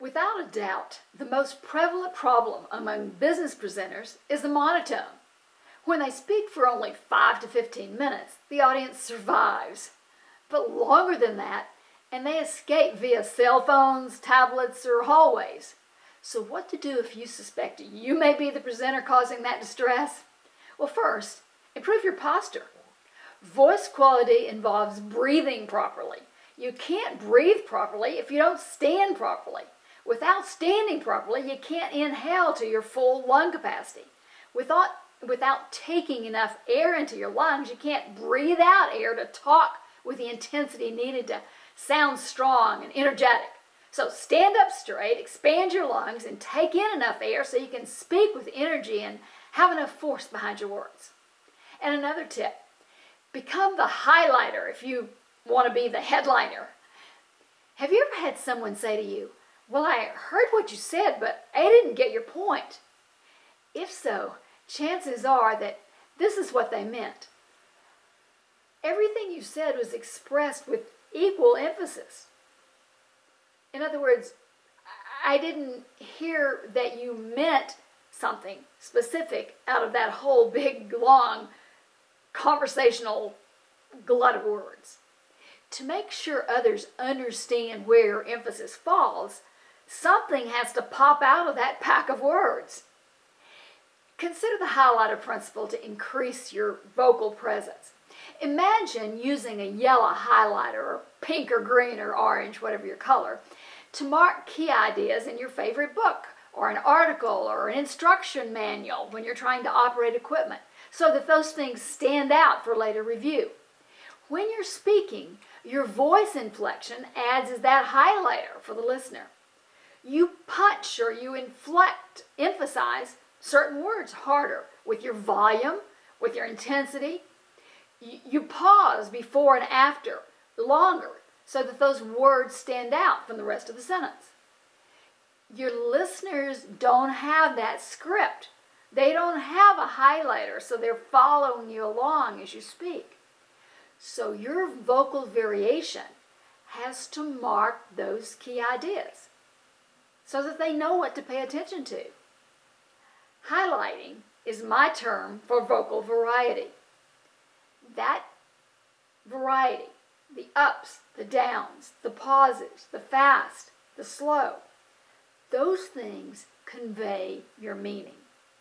Without a doubt, the most prevalent problem among business presenters is the monotone. When they speak for only 5 to 15 minutes, the audience survives. But longer than that, and they escape via cell phones, tablets, or hallways. So what to do if you suspect you may be the presenter causing that distress? Well, first, improve your posture. Voice quality involves breathing properly. You can't breathe properly if you don't stand properly. Without standing properly, you can't inhale to your full lung capacity. Without, without taking enough air into your lungs, you can't breathe out air to talk with the intensity needed to sound strong and energetic. So stand up straight, expand your lungs, and take in enough air so you can speak with energy and have enough force behind your words. And another tip, become the highlighter if you want to be the headliner. Have you ever had someone say to you, well, I heard what you said, but I didn't get your point. If so, chances are that this is what they meant. Everything you said was expressed with equal emphasis. In other words, I didn't hear that you meant something specific out of that whole big, long conversational glut of words. To make sure others understand where emphasis falls, something has to pop out of that pack of words. Consider the highlighter principle to increase your vocal presence. Imagine using a yellow highlighter, or pink or green or orange, whatever your color, to mark key ideas in your favorite book, or an article, or an instruction manual when you're trying to operate equipment, so that those things stand out for later review. When you're speaking, your voice inflection adds as that highlighter for the listener you punch or you inflect, emphasize certain words harder with your volume, with your intensity. You, pause before and after longer so that those words stand out from the rest of the sentence. Your listeners don't have that script. They don't have a highlighter, so they're following you along as you speak. So your vocal variation has to mark those key ideas so that they know what to pay attention to. Highlighting is my term for vocal variety. That variety, the ups, the downs, the pauses, the fast, the slow, those things convey your meaning.